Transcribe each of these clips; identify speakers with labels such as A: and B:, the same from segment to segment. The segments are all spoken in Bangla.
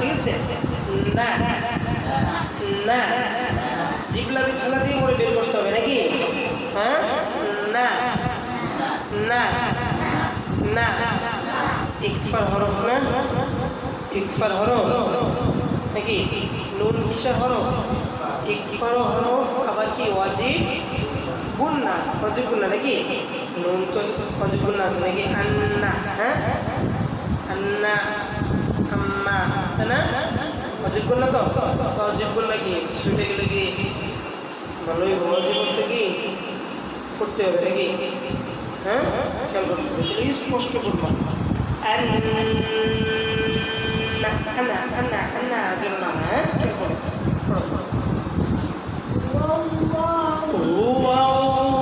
A: ঠিক আছে না না জিপলাপি ঠেলা দিয়ে করে বের করতে হবে নাকি? হ্যাঁ? না না না। ইকফার হরফ না? ইকফার হরফ। নাকি? নুন মিশা হরফ। ইকফার হরফ, আবার কি? ওয়াজিব? গুন্না ওয়াজিব গুন্না নাকি? নুন তো ওয়াজিব গুন্না আছে নাকি? আন্না হ্যাঁ? আন্না। হ্যাঁ আছে না? অজিব করলে তো? আচ্ছা, অজিব করলে কি? শুইতে গেলে কি ভালোই ভবাজি বলতে কি করতে হবে নাকি? হ্যাঁ? খেয়াল করতে হবে স্পষ্ট করব। হ্যাঁ? هو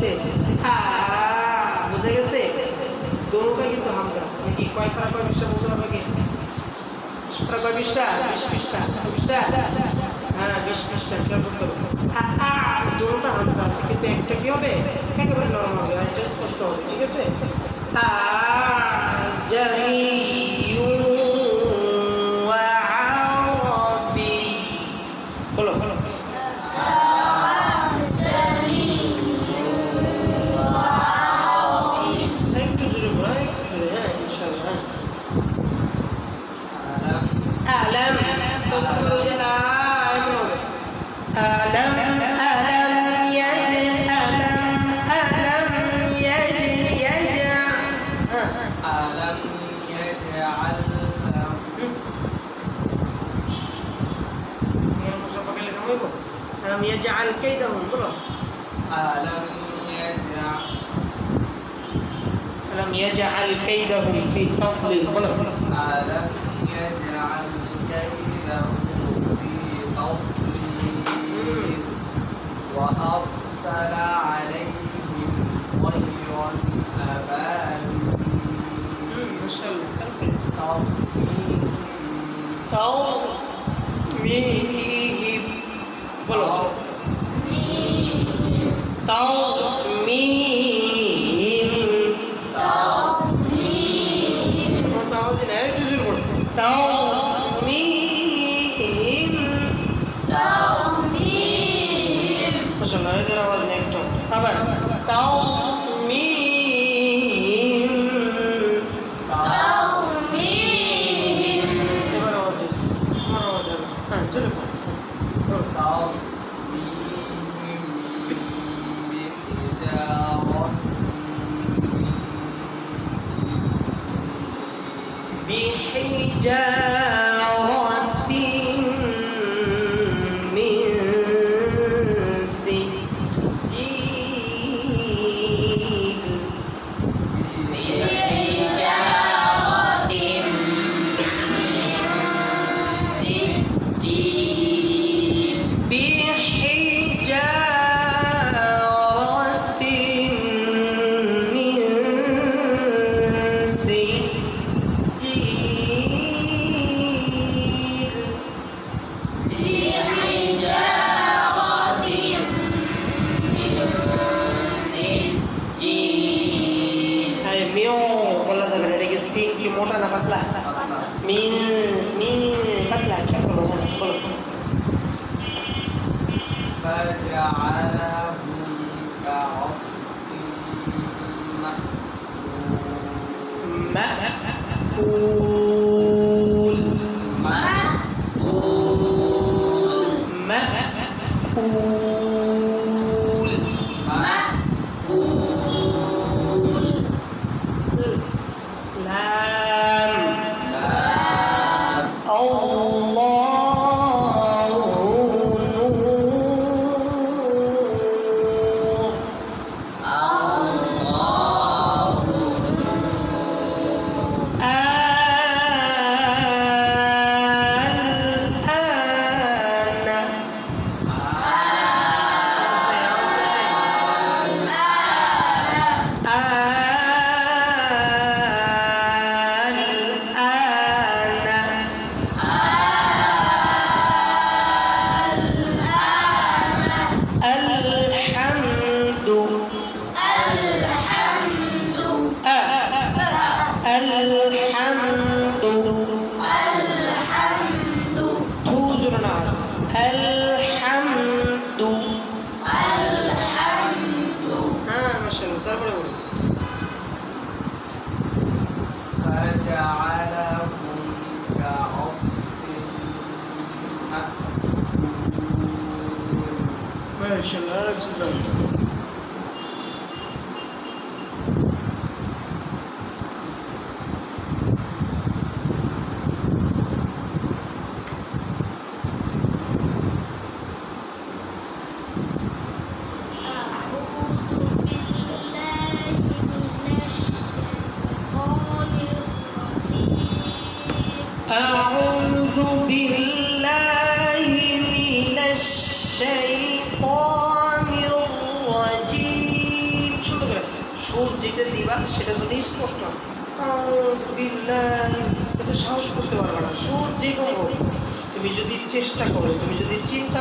A: গেছে? হ্যাঁ, বুঝে গেছে। দোনোটাই কিন্তু হামজা। নাকি কয় পারা কয় বিশটা বলতে পারবে কি? কয় বিশটা বিশ বিশটা বিশটা হ্যাঁ বিশ বিশটা খেয়াল করতে হবে। হ্যাঁ, দোনোটা হামজা আছে, কিন্তু একটা কি হবে? একেবারে নরম হবে, আর এটা স্পষ্ট হবে, ঠিক আছে? জানি
B: ألم يجعل
A: كيدهم في تضليل
B: ألم يجعل كيدهم في تضليل وأرسل عليهم طيرا أبابيل
A: ما شاء الله
B: ترميهم
A: ترميهم قولوا ترميهم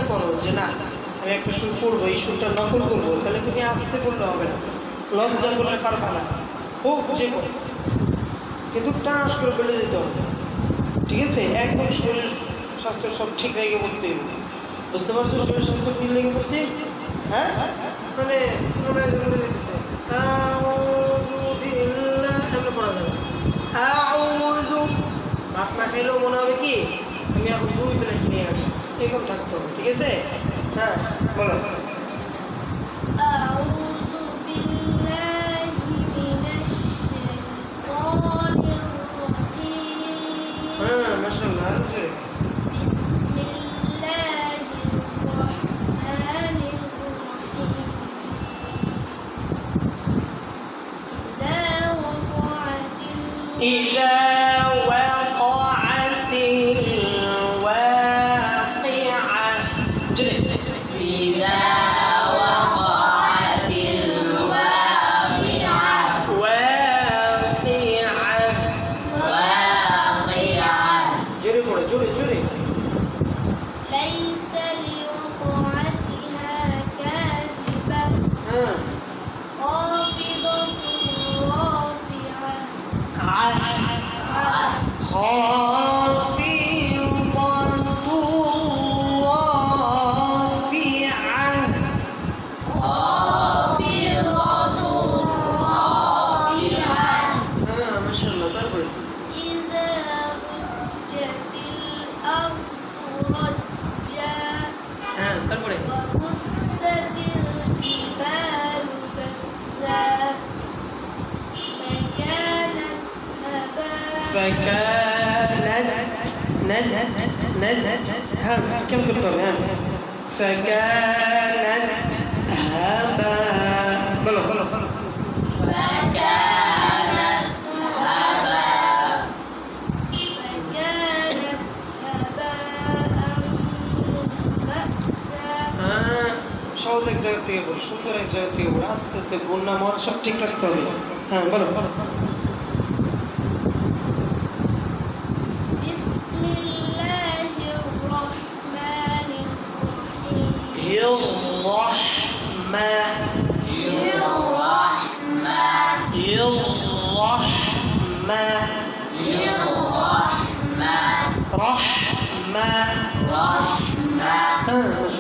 A: করো যে না, আমি একটা সুর করব, এই সুরটা নকল করব, তাহলে তুমি আসতে করলে হবে না। লজ্জা করলে পারবে না। হোক, যে কিন্তু টাস করে ফেলে দিতে হবে। ঠিক আছে? একদম শরীর স্বাস্থ্য সব ঠিক রেখে বলতে হবে। বুঝতে পারছ? শরীর স্বাস্থ্য ঠিক রেখে বলছি? হ্যাঁ? মানে বিল্লাহ এমনি পড়া যাবে। ভাত না মনে হবে কি, আমি এখন দুই প্লেট এরকম থাকতে হবে ঠিক আছে হ্যাঁ বলো
C: أعوذ بالله من الشيطان الرجيم
A: হ্যাঁ মাসাল্লাহ
C: بسم الله الرحمن الرحيم إذا
A: 嗯。ند ها كم في الطب ها فكانت هباء بلو بلو بلو
D: فكانت هباء
C: فكانت هباء منبأسا
A: হ্যাঁ সহজ এক জায়গা থেকে বলো সুন্দর এক জায়গা থেকে বলো আস্তে আস্তে বন্যা মর সব ঠিক রাখতে হবে হ্যাঁ বলো বলো
C: للرحمة. للرحمة. رحمة.
A: رحمة.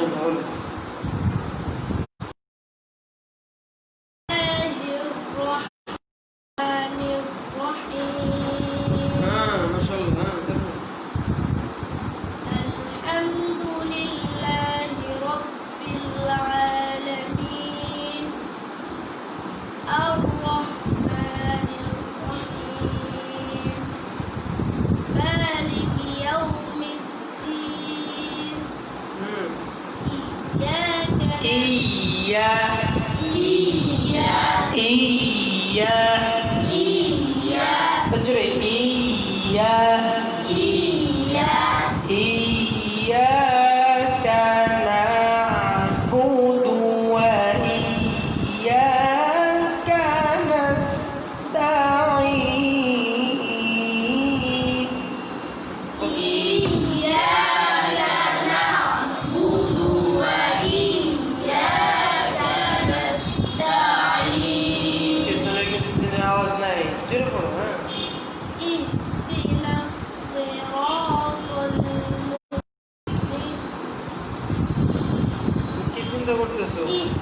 A: চিন্তা করতেছো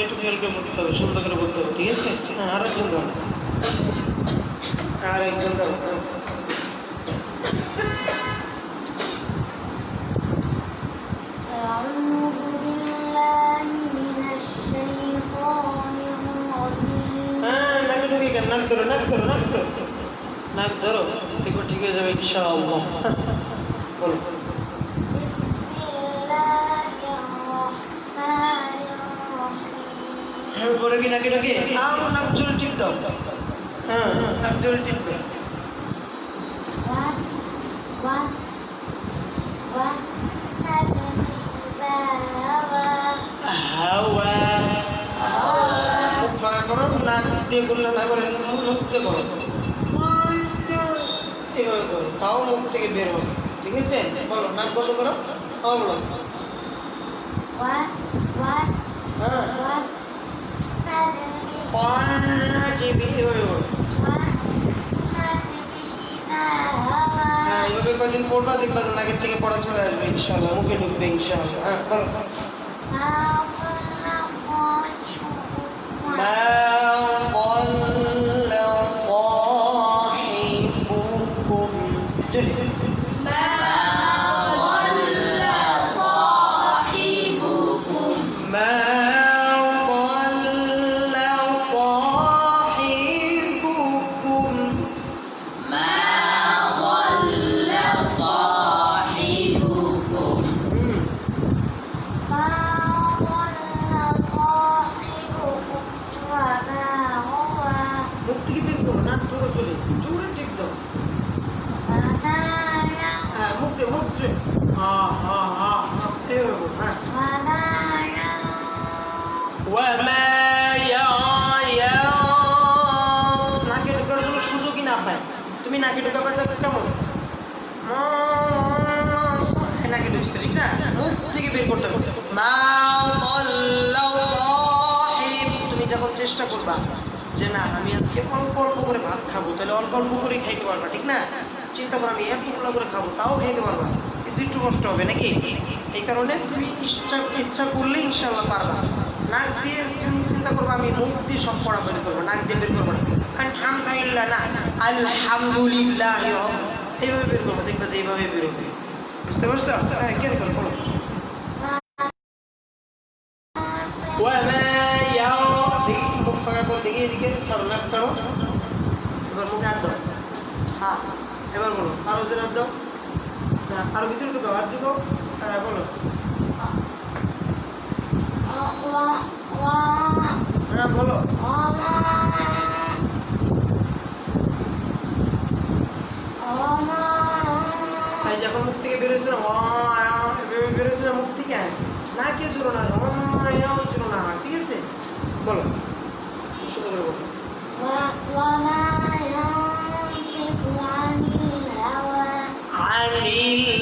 A: একটু খেয়াল করে বলতে হবে সুন্দর করে বলতে হবে ঠিক আছে? হ্যাঁ আর একজন ধরো।
C: আর একজন
A: হ্যাঁ, ধরো নাক ধরো নাক ধরো নাক ধরো। ঠিক হয়ে যাবে ইনশাআল্লাহ। করবি নাকি এটাকে আরও নাক জোরে টিপ দাও হ্যাঁ নাক জোরে টিপ দাও ফাঁকা করো নাক দিয়ে করলে না করে মুখ করো। এভাবে করো তাও মুখ থেকে বের হবে। ঠিক আছে? বলো নাক বন্ধ করো তাও বলো।
C: চিপিটি
A: হয়ে
C: ওর
A: হ্যাঁ এভাবে কদিন পড়বা দেখবা যে নাকের থেকে পড়া চলে আসবে ইনশাল্লাহ মুখে ঢুকবে ইনশাল্লাহ হ্যাঁ বলো যখন চেষ্টা করবা যে না, আমি আজকে অল্প অল্প করে ভাত খাব, তাহলে অল্প অল্প করে খাইতে পারবা, ঠিক না? চিন্তা করো, আমি এতগুলো করে খাব, তাও খাইতে পারবা কিন্তু একটু কষ্ট হবে নাকি? এই কারণে তুমি ইচ্ছা ইচ্ছা করলে ইনশাল্লাহ পারবা। নাক দিয়ে তুমি চিন্তা করব, আমি মুখ দিয়ে সব পড়া বের করব, নাক দিয়ে বের করব না। আলহামদুলিল্লাহ না, আলহামদুলিল্লাহ এইভাবে বের করব, দেখবে যে এইভাবে বেরোবে। বুঝতে পারছ? হ্যাঁ কেন করো ছাড়ো এবার মুখে হাত হ্যাঁ এবার বলো আরও জোরে দাও হ্যাঁ আরও ভিতরে ঢুকাও হাত ঢুকাও হ্যাঁ বলো হ্যাঁ বলো যখন মুখ থেকে বেরোয়েছে না বেরোয়েছে না মুখ থেকে না কে জোরো না জোরো না ঠিক আছে বলো সুন্দর করে বলো
C: وما ينطق عن الهوى
A: عن الهوى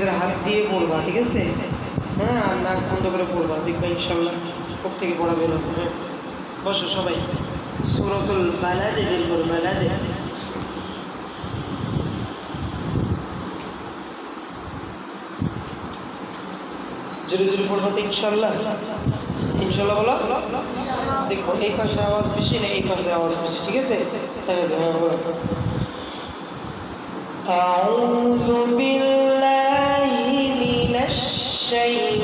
A: ভিতরে হাত দিয়ে পড়বা ঠিক আছে হ্যাঁ আর নাক বন্ধ করে পড়বা দেখবা ইনশাল্লাহ মুখ থেকে পড়া বের হবে হ্যাঁ বসো সবাই সুরতুল বালাদে বের করো বালাদে জোরে জোরে পড়বা তো ইনশাল্লাহ ইনশাল্লাহ বলো দেখো এই পাশে আওয়াজ বেশি না এই পাশে আওয়াজ বেশি ঠিক আছে ঠিক আছে হ্যাঁ বলো أعوذ بالله من الشيطان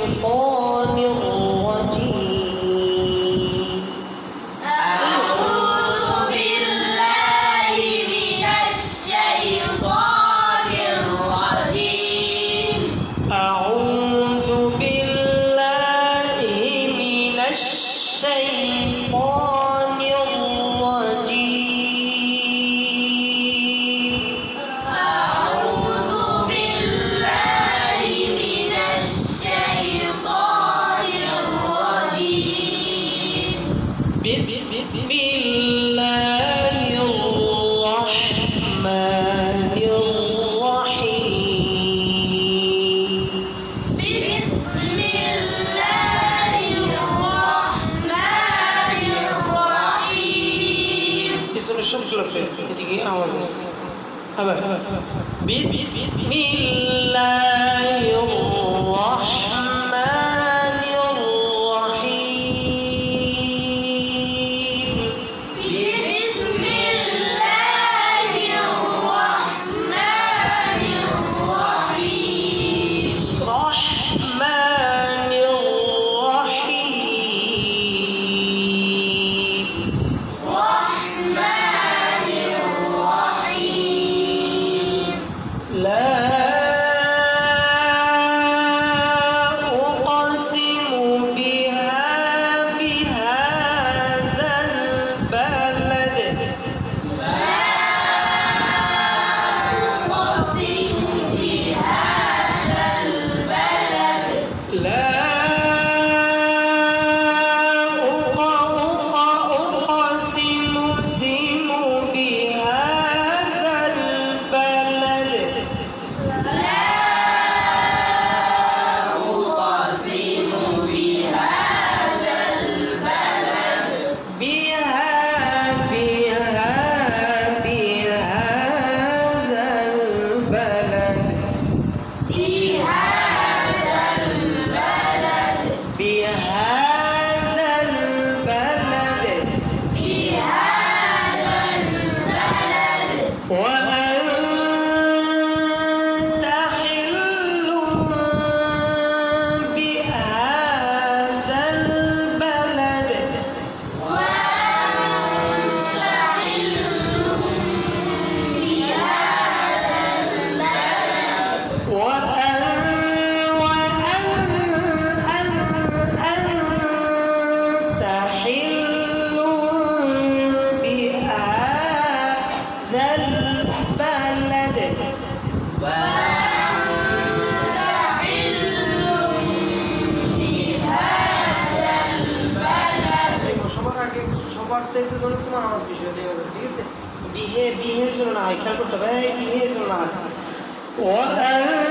A: জন্য না হয় খেয়াল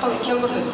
A: 정확하게 기억을 해요.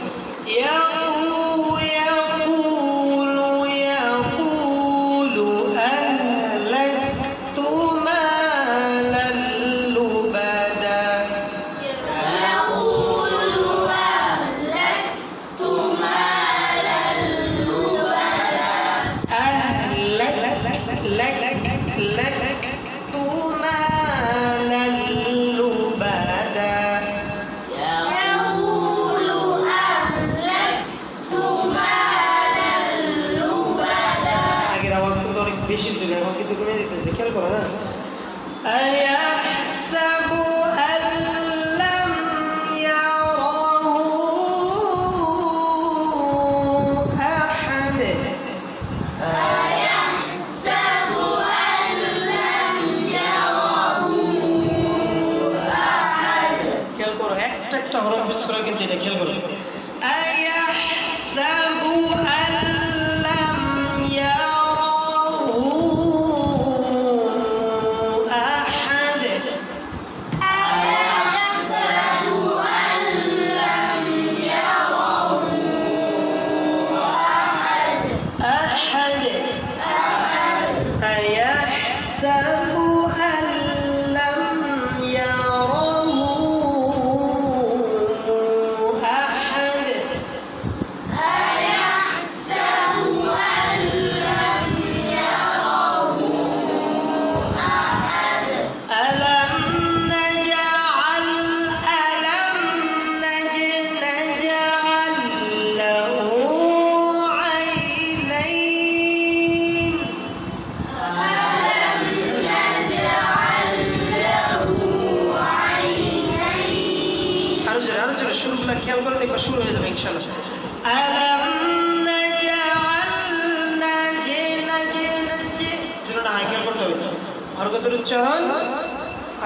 A: হরকতের উচ্চারণ?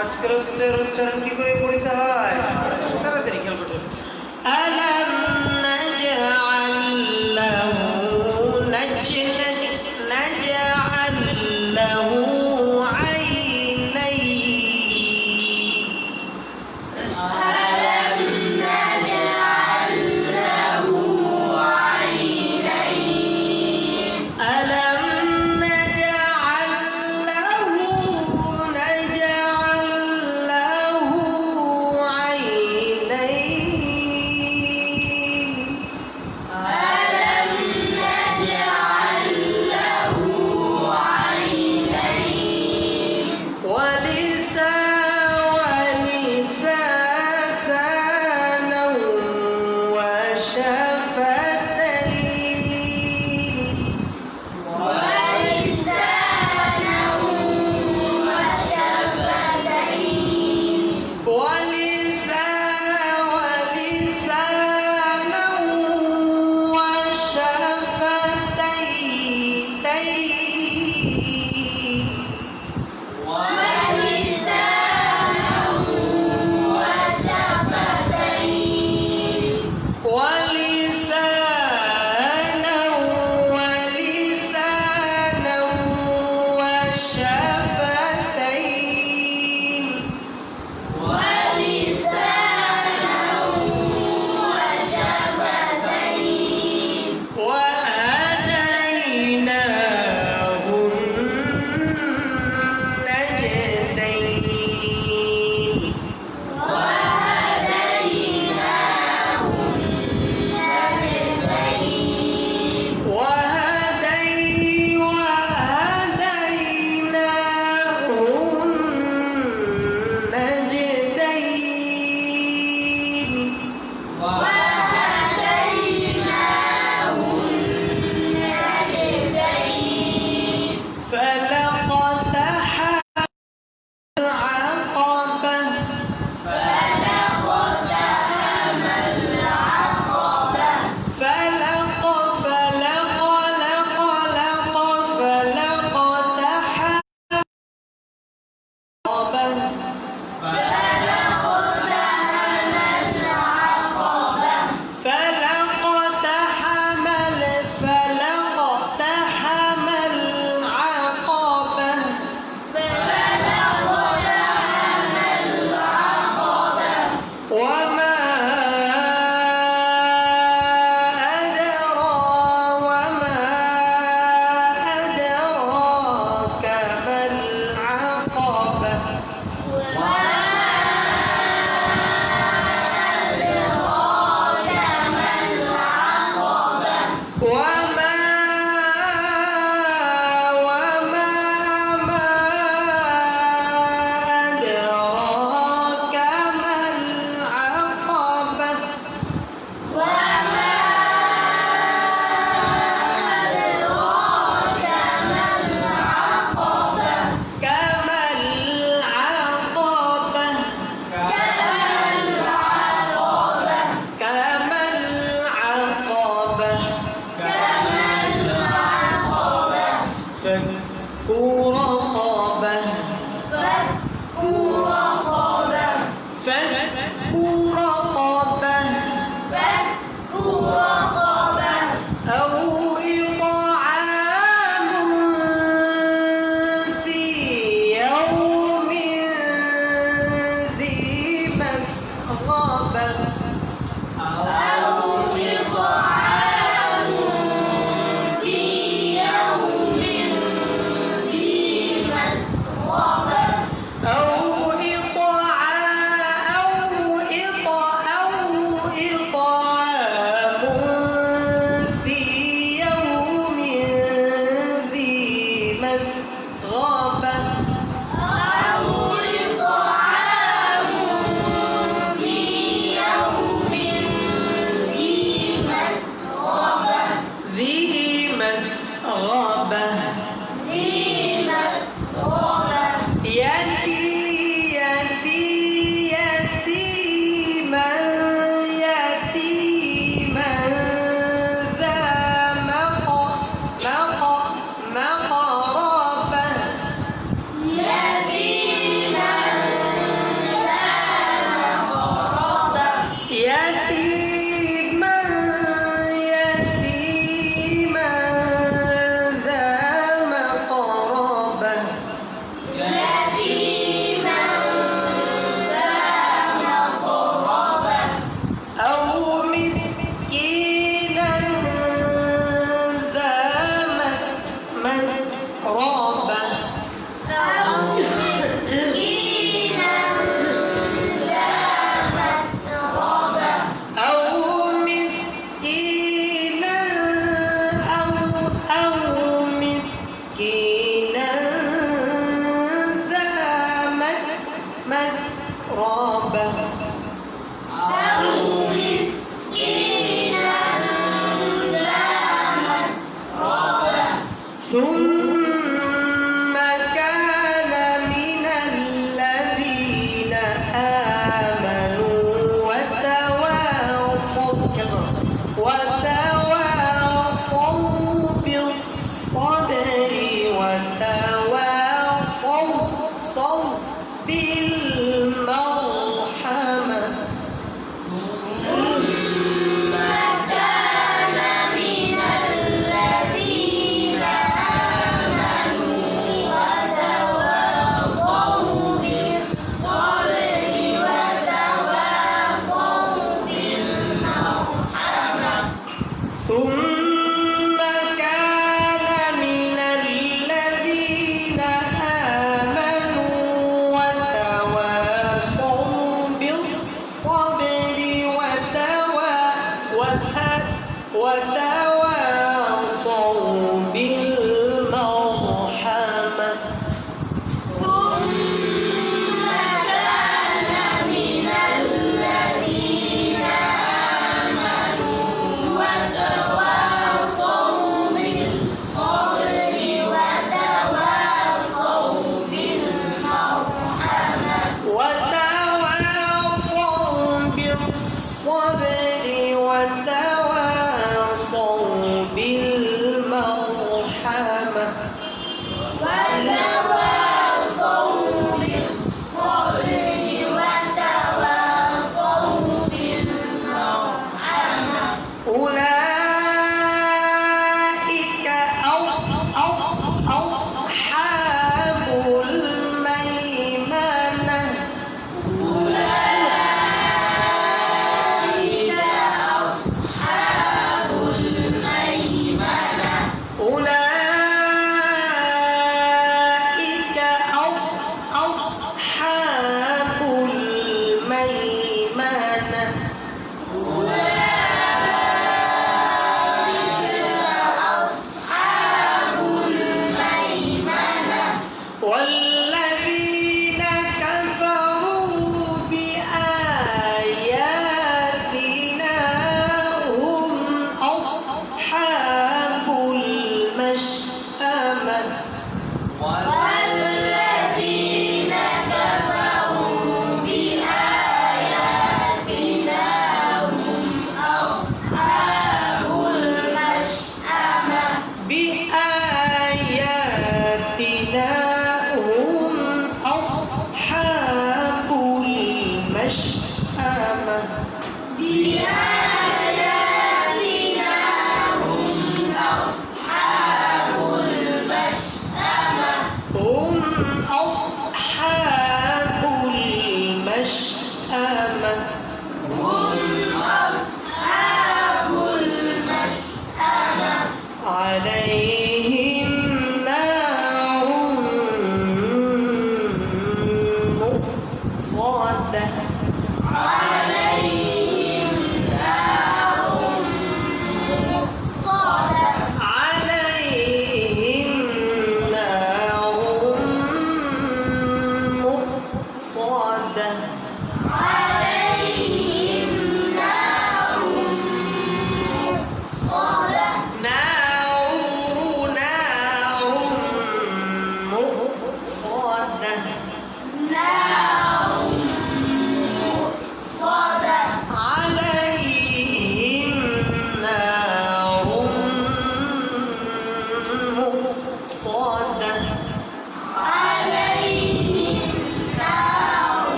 A: আজকের উচ্চারণ কি করে পড়িতে হয়? তাড়াতাড়ি খেয়াল করতে